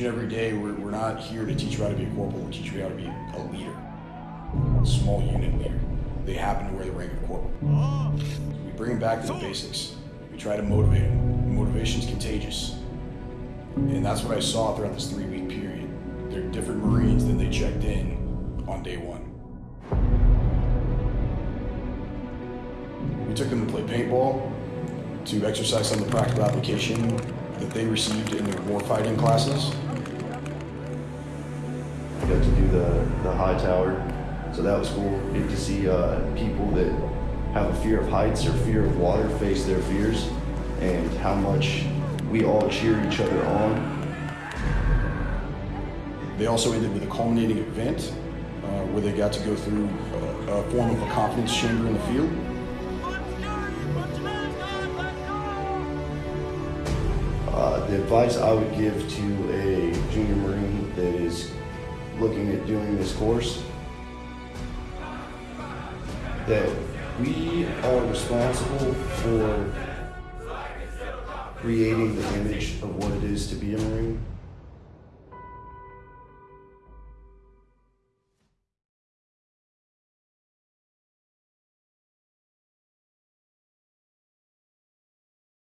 and every day, we're, we're not here to teach you how to be a corporal, we teach you how to be a leader, a small unit leader. They happen to wear the rank of corporal. We bring them back to the basics. We try to motivate them. Motivation's contagious. And that's what I saw throughout this three week period. They're different Marines than they checked in on day one. We took them to play paintball, to exercise some of the practical application that they received in their warfighting classes. Do the, the high tower. So that was cool. Get to see uh, people that have a fear of heights or fear of water face their fears and how much we all cheer each other on. They also ended with a culminating event uh, where they got to go through a, a form of a confidence chamber in the field. Uh, the advice I would give to a junior Marine looking at doing this course that we are responsible for creating the image of what it is to be a Marine.